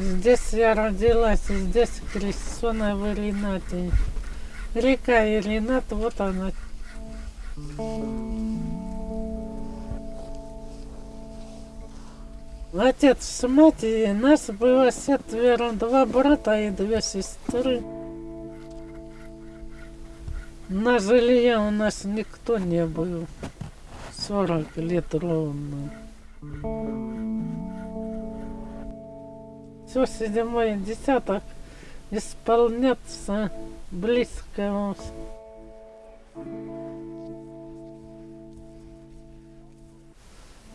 Здесь я родилась, и здесь крещенная в Иринате. Река Иринат, вот она. Отец с матерью, нас было четверо, два брата и две сестры. На жилье у нас никто не был. 40 лет ровно. Все седьмой десяток исполняться близко.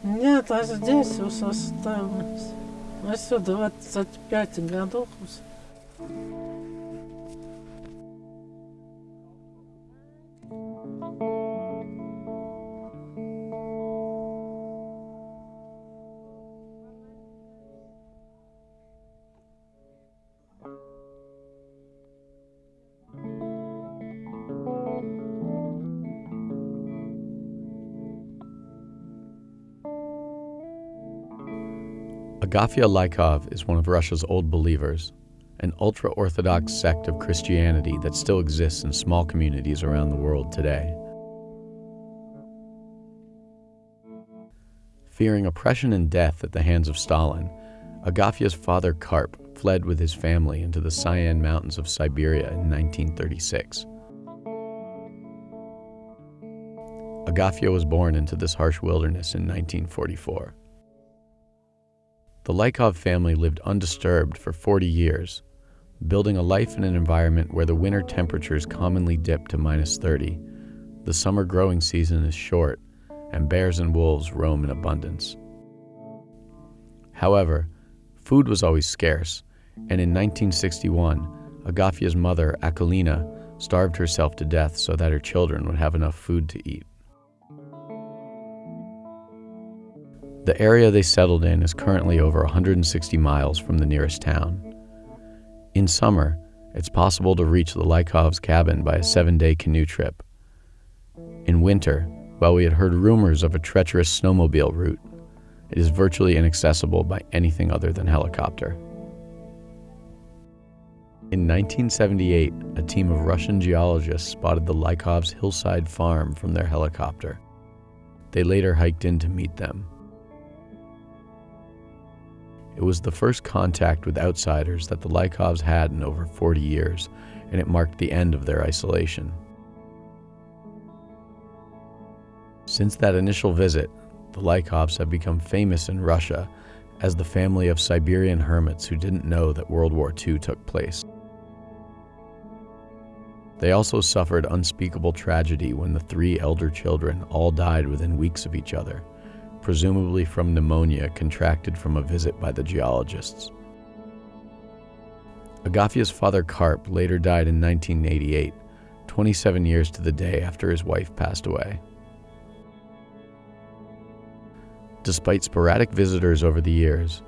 Нет, а здесь уж осталось. Еще 25 годов уже. Agafia Lykov is one of Russia's old believers, an ultra Orthodox sect of Christianity that still exists in small communities around the world today. Fearing oppression and death at the hands of Stalin, Agafia's father Karp fled with his family into the Cyan Mountains of Siberia in 1936. Agafia was born into this harsh wilderness in 1944. The Lykov family lived undisturbed for 40 years, building a life in an environment where the winter temperatures commonly dip to minus 30, the summer growing season is short, and bears and wolves roam in abundance. However, food was always scarce, and in 1961, Agafia's mother, Akolina, starved herself to death so that her children would have enough food to eat. The area they settled in is currently over 160 miles from the nearest town. In summer, it's possible to reach the Lykovs' cabin by a seven day canoe trip. In winter, while we had heard rumors of a treacherous snowmobile route, it is virtually inaccessible by anything other than helicopter. In 1978, a team of Russian geologists spotted the Lykovs' hillside farm from their helicopter. They later hiked in to meet them. It was the first contact with outsiders that the Lykovs had in over 40 years, and it marked the end of their isolation. Since that initial visit, the Lykovs have become famous in Russia as the family of Siberian hermits who didn't know that World War II took place. They also suffered unspeakable tragedy when the three elder children all died within weeks of each other presumably from pneumonia contracted from a visit by the geologists. Agafia's father Karp later died in 1988, 27 years to the day after his wife passed away. Despite sporadic visitors over the years,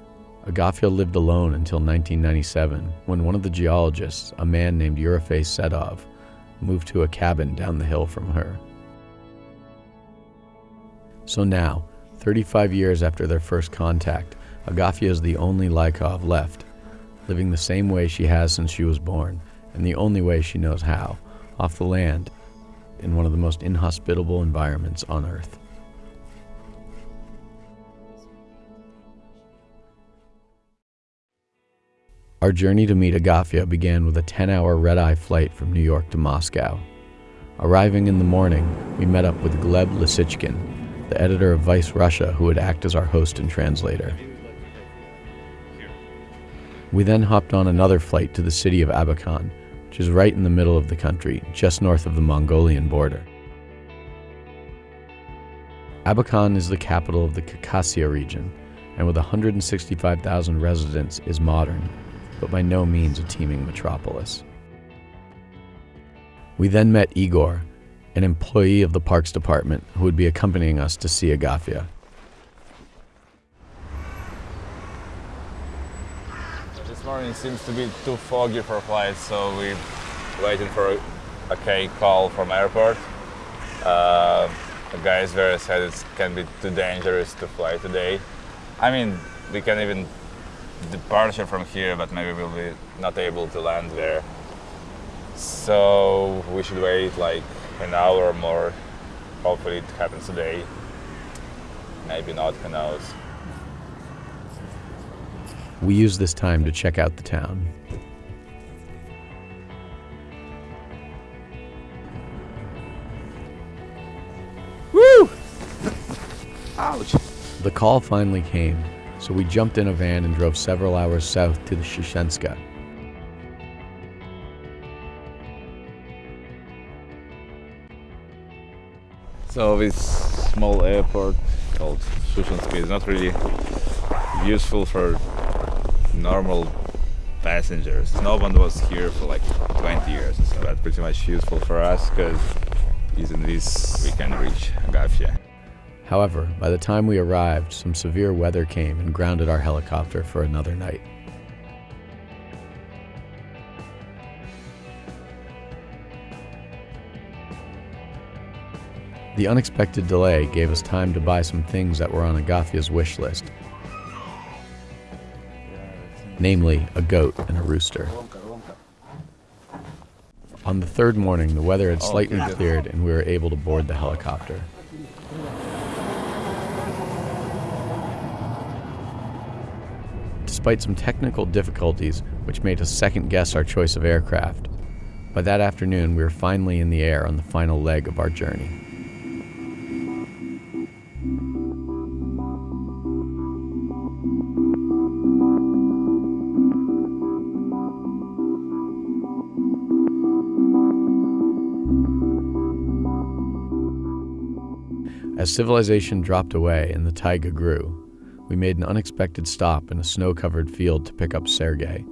Agafia lived alone until 1997 when one of the geologists, a man named Yurofei Sedov, moved to a cabin down the hill from her. So now, 35 years after their first contact, Agafia is the only Lykov left, living the same way she has since she was born, and the only way she knows how, off the land, in one of the most inhospitable environments on Earth. Our journey to meet Agafia began with a 10 hour red eye flight from New York to Moscow. Arriving in the morning, we met up with Gleb Lisichkin, the editor of Vice Russia, who would act as our host and translator. We then hopped on another flight to the city of Abakan, which is right in the middle of the country, just north of the Mongolian border. Abakan is the capital of the Khakassia region, and with 165,000 residents is modern, but by no means a teeming metropolis. We then met Igor, an employee of the Parks Department who would be accompanying us to see Agafia. This morning seems to be too foggy for flights, so we're waiting for a, okay call from airport. Uh, the guys there said it can be too dangerous to fly today. I mean, we can even departure from here, but maybe we'll be not able to land there. So we should wait like an hour or more. Hopefully it happens today. Maybe not, who knows. We use this time to check out the town. Woo! Ouch! The call finally came, so we jumped in a van and drove several hours south to the Shishenska. So this small airport called Shushansky is not really useful for normal passengers. No one was here for like 20 years, so that's pretty much useful for us because using this we can reach Agafia. However, by the time we arrived, some severe weather came and grounded our helicopter for another night. The unexpected delay gave us time to buy some things that were on Agafia's wish list, namely a goat and a rooster. On the third morning, the weather had oh, slightly cleared and we were able to board the helicopter. Despite some technical difficulties which made us second guess our choice of aircraft, by that afternoon we were finally in the air on the final leg of our journey. As civilization dropped away and the taiga grew, we made an unexpected stop in a snow covered field to pick up Sergei,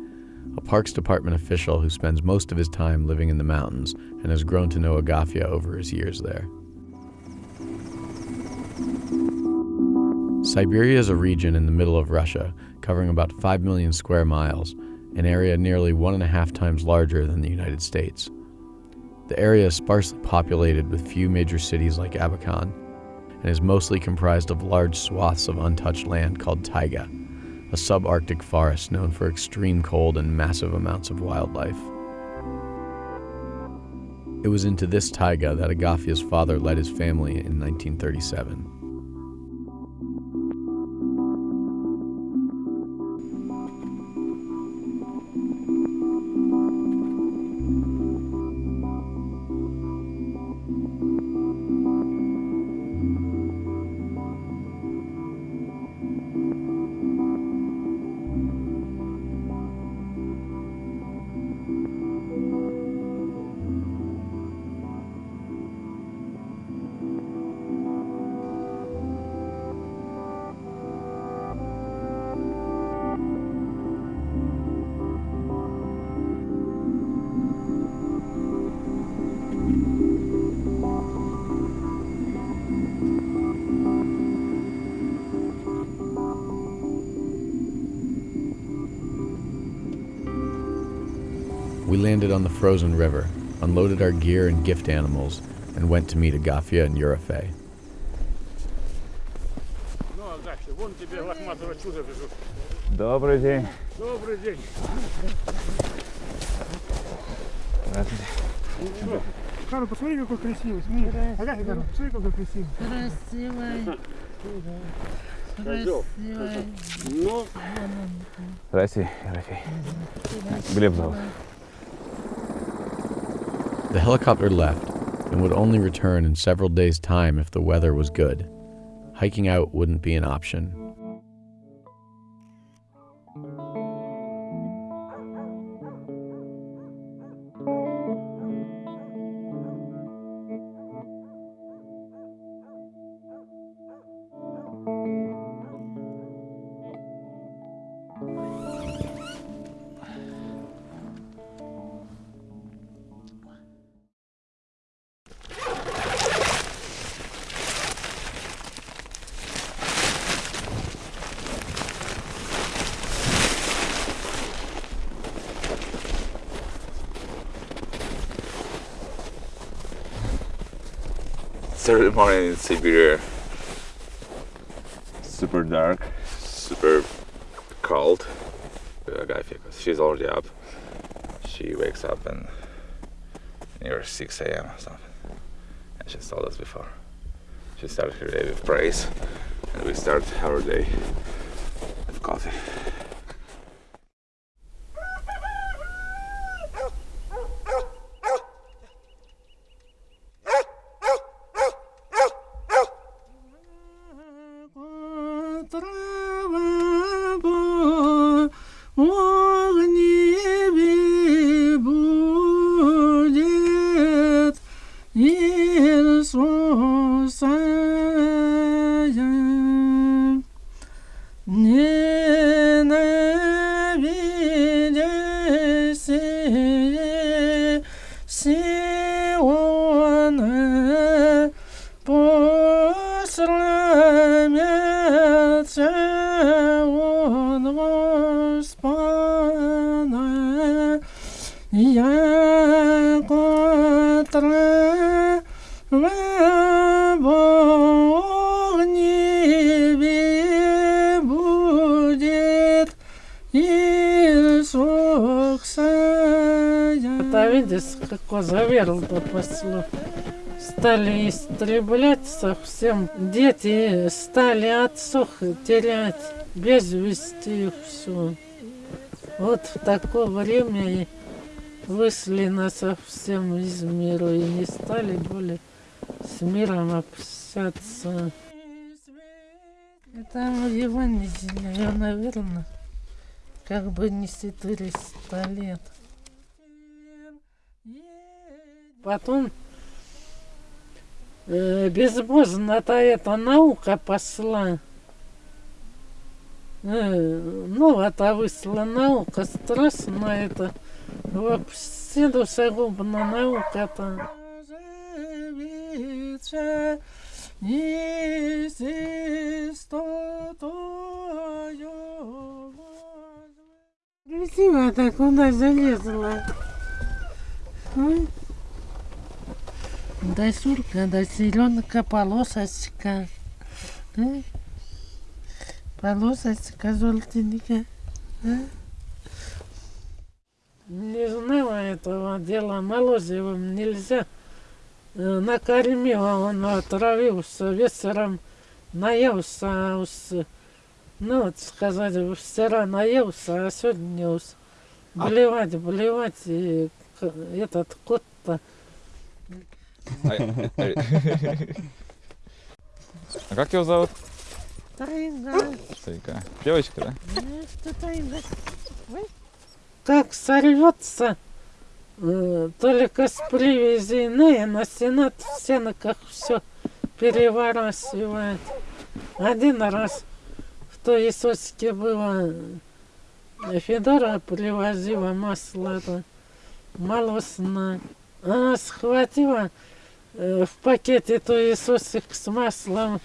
a Parks Department official who spends most of his time living in the mountains and has grown to know Agafia over his years there. Siberia is a region in the middle of Russia, covering about 5 million square miles, an area nearly one and a half times larger than the United States. The area is sparsely populated with few major cities like Abakan, and is mostly comprised of large swaths of untouched land called taiga, a subarctic forest known for extreme cold and massive amounts of wildlife. It was into this taiga that Agafia's father led his family in 1937. landed on the frozen river, unloaded our gear and gift animals, and went to meet Agafia and Eurofei. Ну, Агафья, вон тебе лохматого чуда везут. Добрый день. Добрый день. Что? Кару, посмотри, какой красивый. Смотри. Агафья, Кару, посмотри, какой красивый. Красивый. Красивый. Ну, Здрасте, Ерофей. Глеб зовут. The helicopter left and would only return in several days' time if the weather was good. Hiking out wouldn't be an option. Early morning in Siberia. Super dark, super cold. She's already up. She wakes up and near 6 a.m. or something. And she's told us before. She started her day with praise, and we start our day da, da, da. Стали истреблять совсем. Дети стали отцов терять, без вести их все. Вот в такое время вышли на совсем из мира и не стали более с миром общаться. Это Евангелие, наверное, как бы не 400 лет. Потом безбожно-то эта наука пошла. Э, ну, это вышла наука, страшно это. Вообще душегубная наука-то. Красиво так куда залезла. Ой. Да сурка, да зеленка, полосочка. А? Полосочка желтенькая. А? Не знала этого дела, молозивым нельзя. Э, Накормила, он отравился, вечером наелся, а ну, вот сказать, вчера наелся, а сегодня уж блевать, блевать, и этот кот-то А как его зовут? Тайга. Старика. Девочка, да? Что тайга? Как сорвется, э, только с привязи иные на сенат в сеноках все переворачивает. Один раз в той Исоске было э, Федора привозила масло это, молочное. Она схватила в пакете той Иисусик с маслом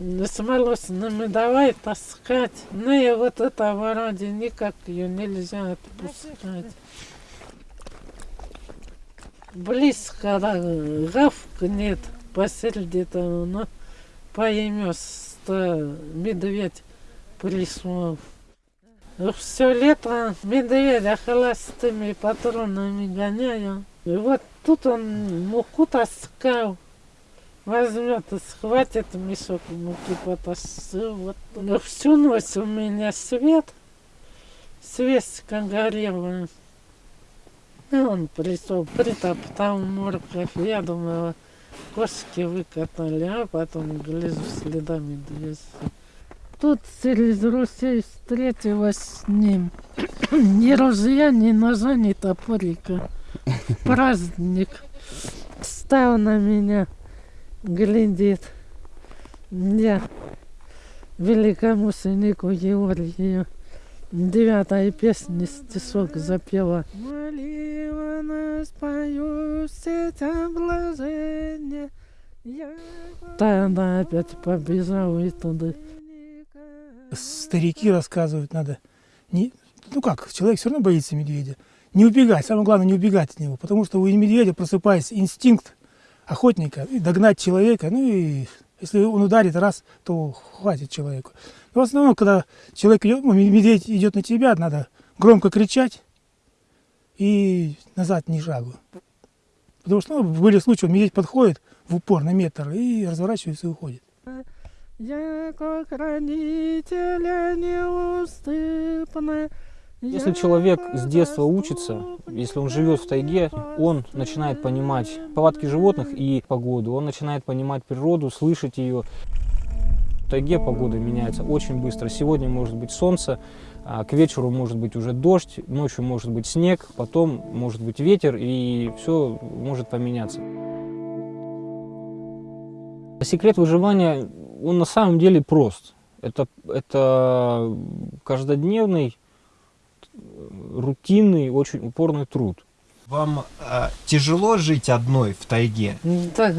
с молочным и давай таскать. Ну и вот это вроде никак ее нельзя отпускать. Близко да, гавкнет посреди того, но поймешь, что медведь пришел. Все лето медведя холостыми патронами гоняю. И вот тут он муку таскал. Возьмет и схватит мешок муки, потащил. Вот. Но всю ночь у меня свет, свечка горела. И он пришел, притоптал морковь. Я думала, кошки выкатали, а потом гляжу следа медведя. Тут через Руси встретилась с ним. Ни ружья, ни ножа, ни топорика. Праздник. Стал на меня, глядит. Я великому сынику Георгию девятая песня стишок запела. Молила нас пою все блажения. Тогда опять побежал и туда. Старики рассказывают, надо не, ну как, человек все равно боится медведя. Не убегать, самое главное не убегать от него, потому что у медведя просыпается инстинкт охотника, догнать человека, ну и если он ударит раз, то хватит человеку. Но в основном, когда человек ну, медведь идет на тебя, надо громко кричать и назад ни шагу. Потому что ну, были случаи, медведь подходит в упор на метр и разворачивается и уходит. Я как родителя неуступная. Если человек с детства учится, если он живет в тайге, он начинает понимать повадки животных и погоду, он начинает понимать природу, слышать ее. В тайге погода меняется очень быстро. Сегодня может быть солнце, а к вечеру может быть уже дождь, ночью может быть снег, потом может быть ветер, и все может поменяться. Секрет выживания, он на самом деле прост. Это, это каждодневный, рутинный, очень упорный труд. Вам э, тяжело жить одной в тайге? Так,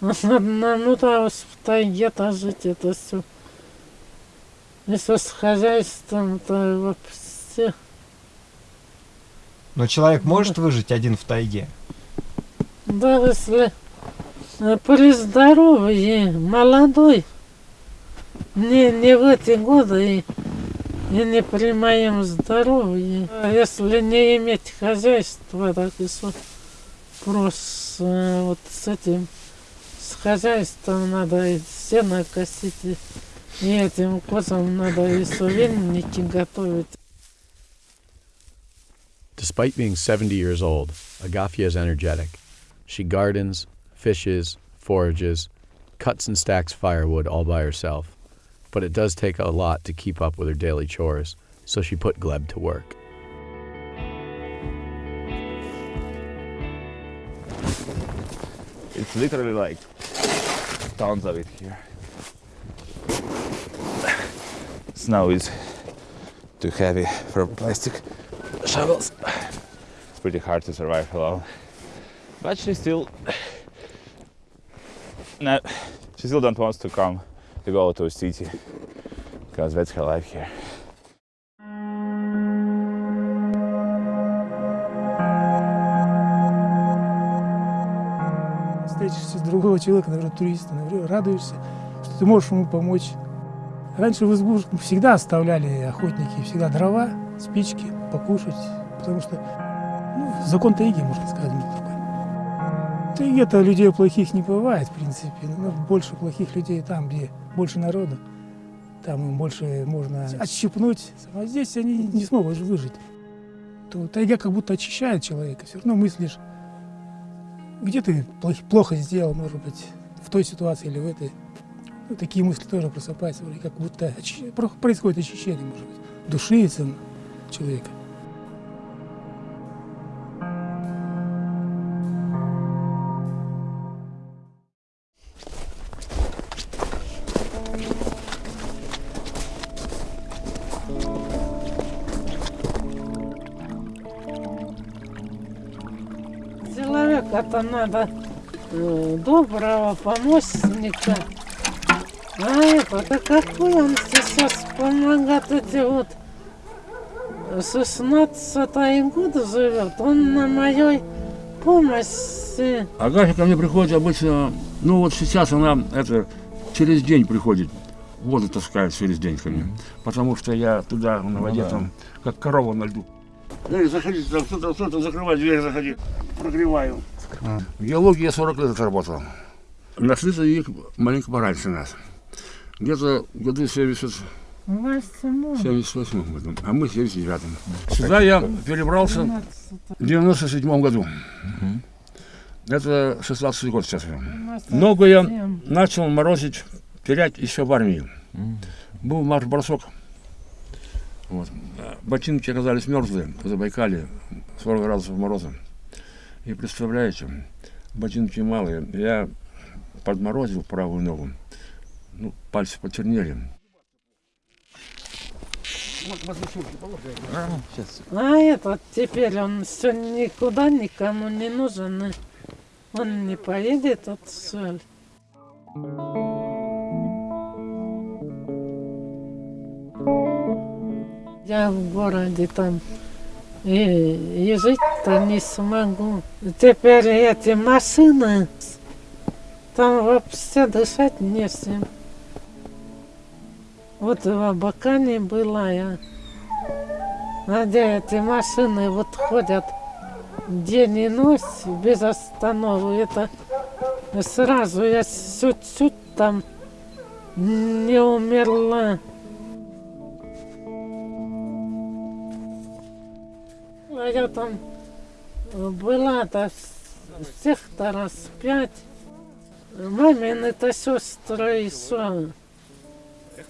ну да, в тайге-то жить это все. Если с хозяйством, то вообще... Но человек может выжить один в тайге? Да, если э, при здоровье, молодой, не, не в эти годы и, и не при моем здоровье. А Если не иметь хозяйства, так и с- просто э, вот с этим, с хозяйством надо и сено косить, и, и этим козам надо и сувенники готовить. Despite being 70 years old, Agafia is energetic. She gardens, fishes, forages, cuts and stacks firewood all by herself. But it does take a lot to keep up with her daily chores, so she put Gleb to work. It's literally like tons of it here. Snow is too heavy for plastic shovels. It's pretty hard to survive alone. But she still no, she still don't want to come to go to a city because that's her life here. Встретишься другого человека, например, туриста, например, радуешься, что ты можешь ему помочь. Раньше в избу всегда оставляли охотники, всегда дрова, спички, покушать, потому что ну, закон тайги, можно сказать, такой. В тайге-то людей плохих не бывает, в принципе, но больше плохих людей там, где больше народу, там им больше можно отщипнуть, а здесь они не смогут выжить. То тайга как будто очищает человека, все равно мыслишь, где ты плох- плохо сделал, может быть, в той ситуации или в этой. Ну, такие мысли тоже просыпаются, как будто очи- про- происходит очищение, может быть, души человека. Человека-то надо э, доброго помощника. А это, да какой он сейчас помогает эти вот 16 год живет, он на моей помощи. Агафья ко мне приходит обычно, ну вот сейчас она это через день приходит, воду таскает через день ко мне, потому что я туда на воде там, как корова на льду. Эй, заходи, там кто-то, кто-то, закрывай дверь, заходи, прогреваю. В геологии я 40 лет отработал. Нашли их маленько пораньше нас. Где-то в году 70, Восьмой. 78 году, а мы в 79 Сюда я перебрался в 97 году. Это 16 год сейчас. Ногу я начал морозить, терять еще в армии. Был марш-бросок. Вот. Ботинки оказались мерзлые в Забайкале, 40 градусов мороза. И представляете, ботинки малые. Я подморозил правую ногу. Ну, пальцы почернели. А этот теперь он все никуда никому не нужен. Он не поедет отсюда. Я в городе там и, и жить-то не смогу. Теперь эти машины, там вообще дышать не с чем. Вот в Абакане была я. Где эти машины вот ходят день и ночь без остановки, это сразу я чуть-чуть там не умерла. А я там была-то всех-то раз пять. Мамины-то сестры еще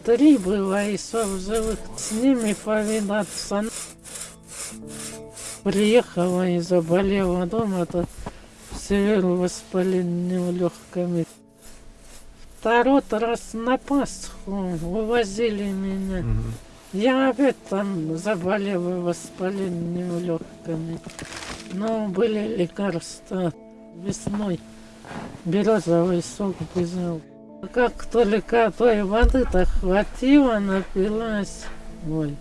три было еще в живых. С ними повидаться. Приехала и заболела дома-то северу воспалением легкими. Второй раз на Пасху увозили меня. Я там заболела воспалением легкими. Но были лекарства весной. Березовый сок взял. Как только той воды-то хватило, напилась. Ой.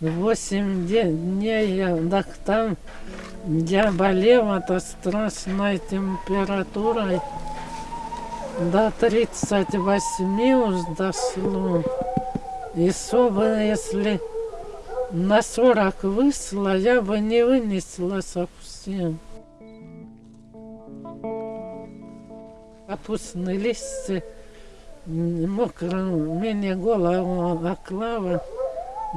Восемь дней я, так там я болела-то страшной температурой. До 38 уж дошло. И чтобы, если на 40 вышла, я бы не вынесла совсем. Капустные листья мокрым, мне голову оклава.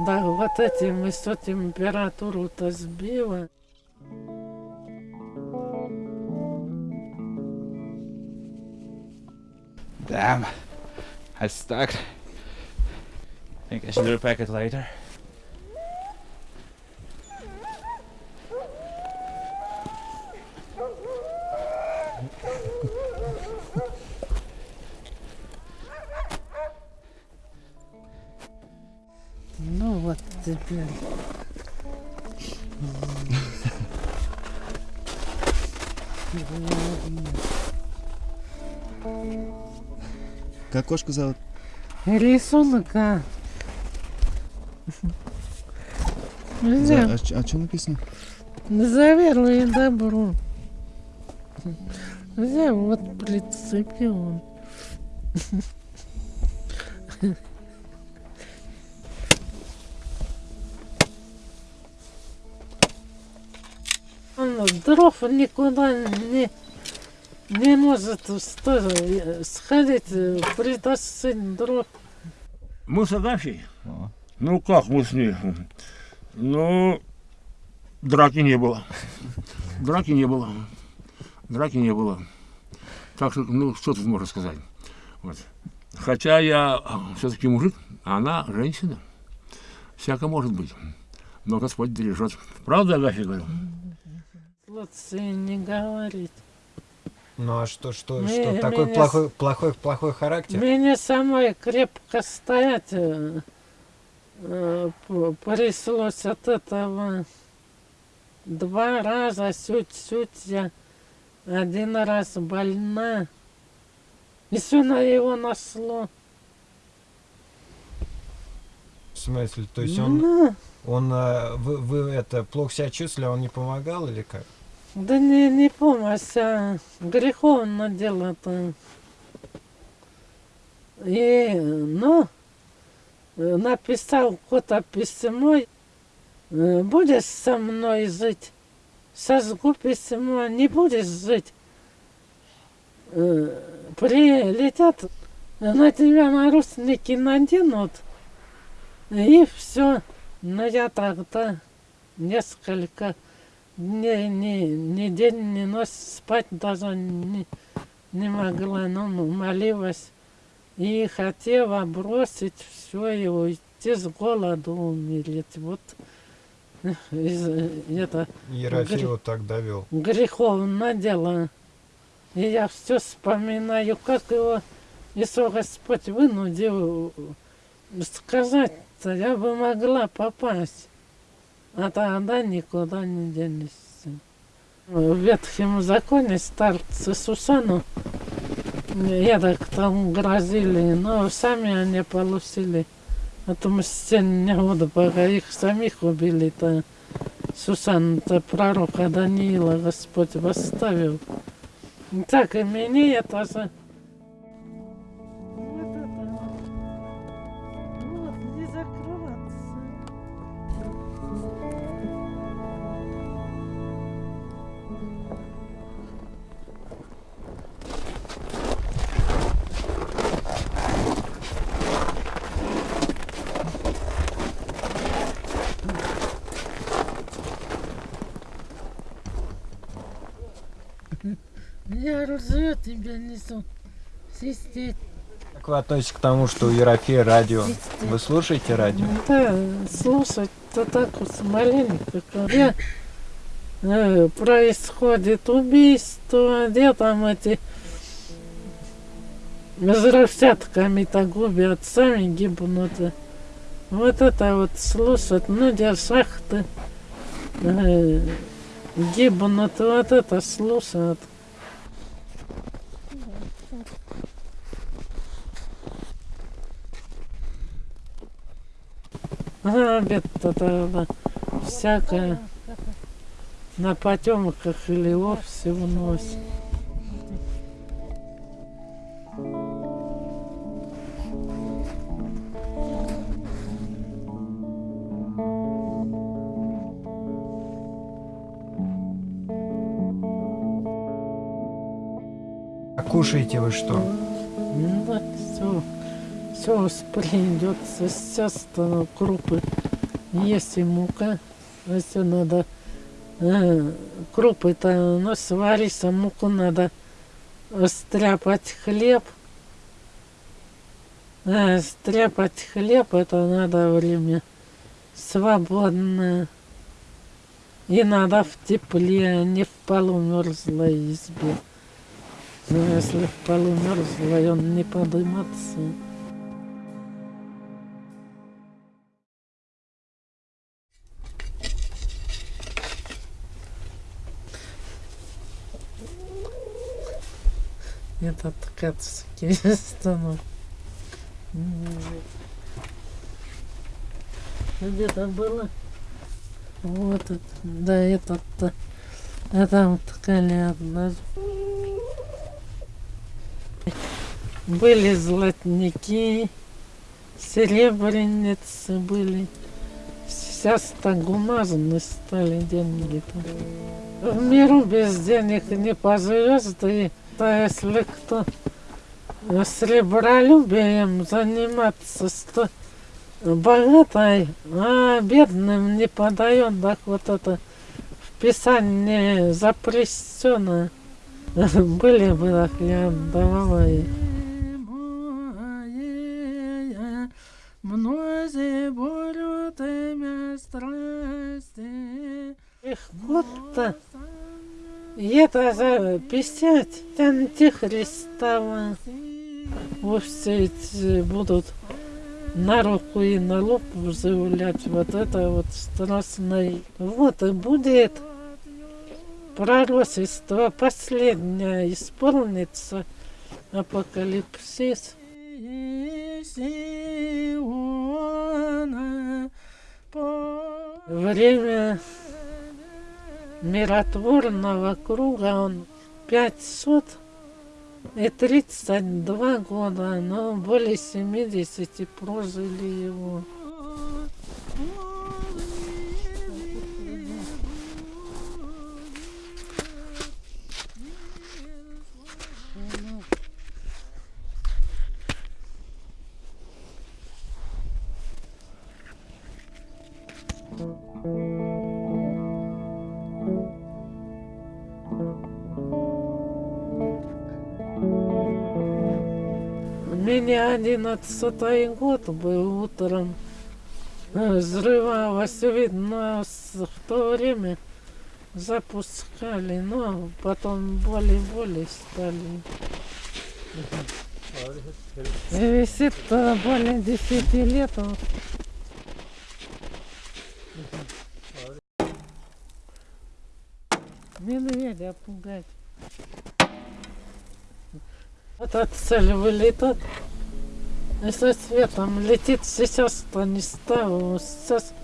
Да, вот этим и все температуру-то сбила. Damn, I stuck. I think I should repack it later. Как кошку зовут? Рисунка. Нельзя. За- а, а что написано? За веру и добро. Взял, вот прицепил он. Он дров никуда не, не может сто- сходить, притащить дров. Мы с Агафьей? Ну как мы с ней? Ну, драки не было. Драки не было. Драки не было. Так что, ну, что тут можно сказать? Вот. Хотя я все-таки мужик, а она женщина. Всяко может быть. Но Господь бережет. Правда, Агафья говорю? Лучше не говорить. Ну а что, что, Мы- что? Такой меня плохой, плохой, плохой характер? Мне самой крепко стоять э, п- пришлось от этого. Два раза чуть-чуть я один раз больна. И все на его нашло. В смысле, то есть он, Ну, он, э, вы, вы это, плохо себя чувствовали, а он не помогал или как? Да не, не помощь, а греховно дело-то. И, ну, написал кто-то письмо, э, будешь со мной жить? Сожгу письмо, не будешь жить. Э, Прилетят, на тебя наручники наденут, и все. Но я тогда несколько дней, ни, ни день, ни ночь спать даже не, не могла, ну, молилась. И хотела бросить все и уйти с голоду умереть. Вот э, из, э, это Ерофеева так довел. греховное дело. И я все вспоминаю, как его Иисус Господь вынудил сказать-то, я бы могла попасть. А тогда никуда не денешься. В Ветхом законе старцы Сусану я так там грозили, но сами они получили отмщение от Бога. Их самих убили-то. Сусану-то пророка Даниила Господь восставил. Так и мне это же. Ржу тебя несу. Свистеть. Как вы относитесь к тому, что у Ерофея радио? Вы слушаете радио? Да, слушать-то так вот маленько, когда э, происходит убийство, где там эти взрывчатками-то губят, сами гибнут. Вот это вот слушать, ну где шахты э, гибнут, вот это слушают. Обед-то тогда всякое на потемках или вовсе уносит. А кушаете вы что? Ну да, все, все придется, сейчас то крупы есть и мука, а все надо, э, крупы-то, ну, сварить, а муку надо стряпать хлеб. А, стряпать хлеб, это надо время свободное. И надо в тепле, а не в полумерзлой избе. Но если в полумерзлой, он не подыматься. Этот ткацкий станок. Где-то было. Вот это, да, этот-то. А там ткали одна. Были золотники, серебряницы были. Сейчас так бумажные стали деньги-то. В миру без денег не поживешь, да да если кто сребролюбием заниматься, то богатой, а бедным не подает, так вот это в Писании запрещено. Были бы так, я давала ей. Мнози болю темя страсти. Их вот-то. 50 антихристова. Вот все эти будут на руку и на лоб заявлять вот это вот страстное. Вот и будет пророчество последнее исполнится апокалипсис. Время миротворного круга он 500 и 32 года, но более 70 прожили его. 11 год был утром. Взрывалось, видно, в то время запускали, но потом более-более стали. И висит более 10 лет. Он. Медведя пугать. Вот от цели вылетает. Если светом летит, сейчас-то не ставил. Сейчас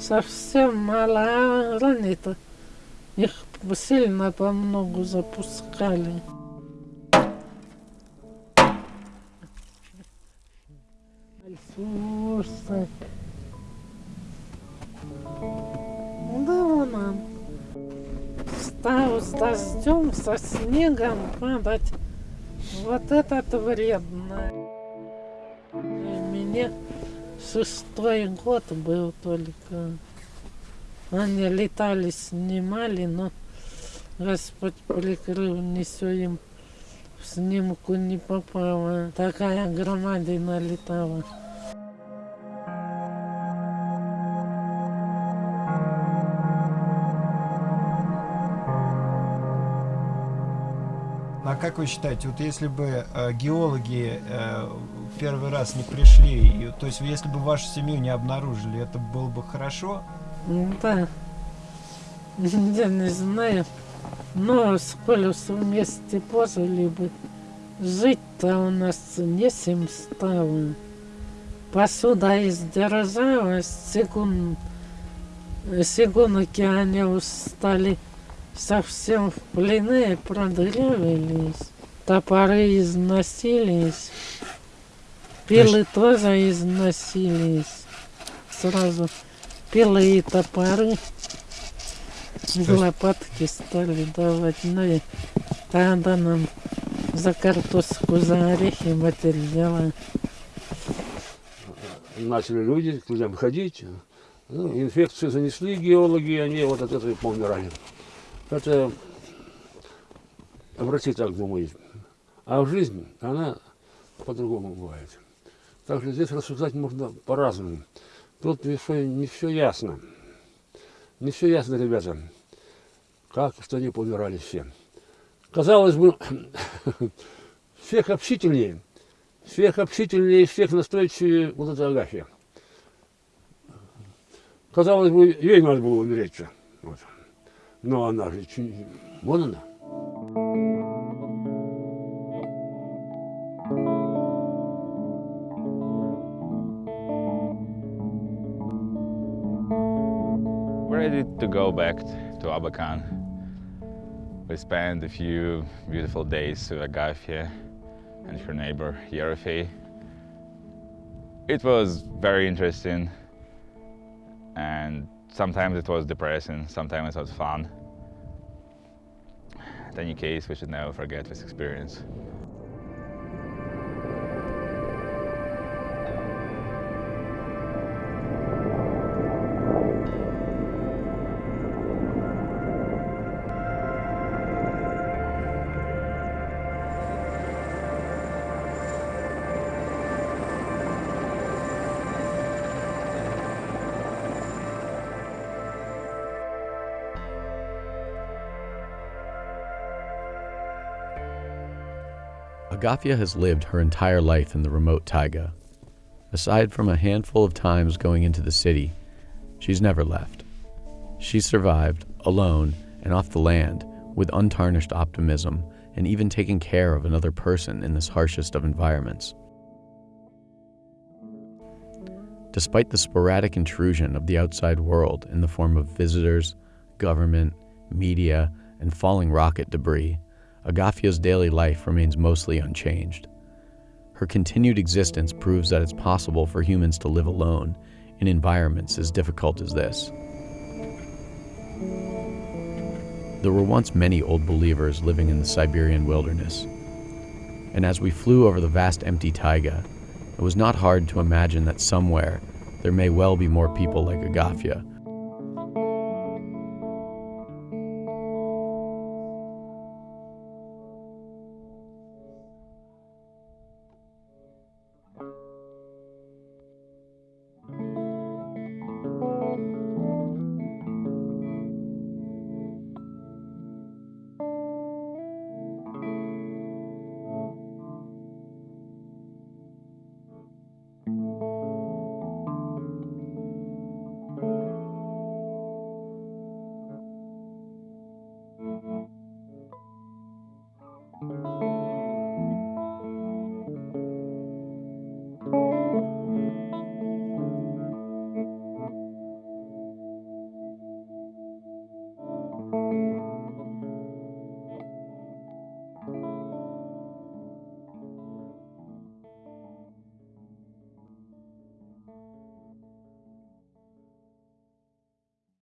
совсем мало ранит. Их сильно по многу запускали. Слушай. Да вон он. Стал с дождем, со снегом падать. Вот этот вредно. Мне шестой год был только. Они летали, снимали, но Господь прикрыл, не все им в снимку не попало. Такая громадина летала. А как вы считаете, вот если бы э, геологи э, первый раз не пришли, и, то есть если бы вашу семью не обнаружили, это было бы хорошо? Да. Я не знаю. Но сколь вместе пожили бы, жить-то у нас не сим стало. Посуда издержалась, секунд, сегунки они устали совсем в плены продырявились, топоры износились, пилы тоже износились. Сразу пилы и топоры в лопатки стали давать. Ну и тогда нам за картошку, за орехи материала. Начали люди к людям ходить. Ну, инфекцию занесли геологи, они вот от этого и поумирали. Это врачи так. А в жизни она по-другому бывает. Так что здесь рассуждать можно по-разному. Тут не все, не все ясно. Не все ясно, ребята. Как, что они помирали все. Казалось бы, всех общительнее, всех общительнее, всех настойчивее вот эта Агафья. Казалось бы, ей надо было умереть. Вот. Но она же, чуть- вон она. We're ready to go back to Abakan. We spent a few beautiful days with Agafia and her neighbor Yerefe. It was very interesting and sometimes it was depressing, sometimes it was fun. In any case, we should never forget this experience. Agafia has lived her entire life in the remote taiga. Aside from a handful of times going into the city, she's never left. She survived, alone and off the land, with untarnished optimism and even taking care of another person in this harshest of environments. Despite the sporadic intrusion of the outside world in the form of visitors, government, media, and falling rocket debris, Agafia's daily life remains mostly unchanged. Her continued existence proves that it's possible for humans to live alone in environments as difficult as this. There were once many old believers living in the Siberian wilderness, and as we flew over the vast empty taiga, it was not hard to imagine that somewhere there may well be more people like Agafia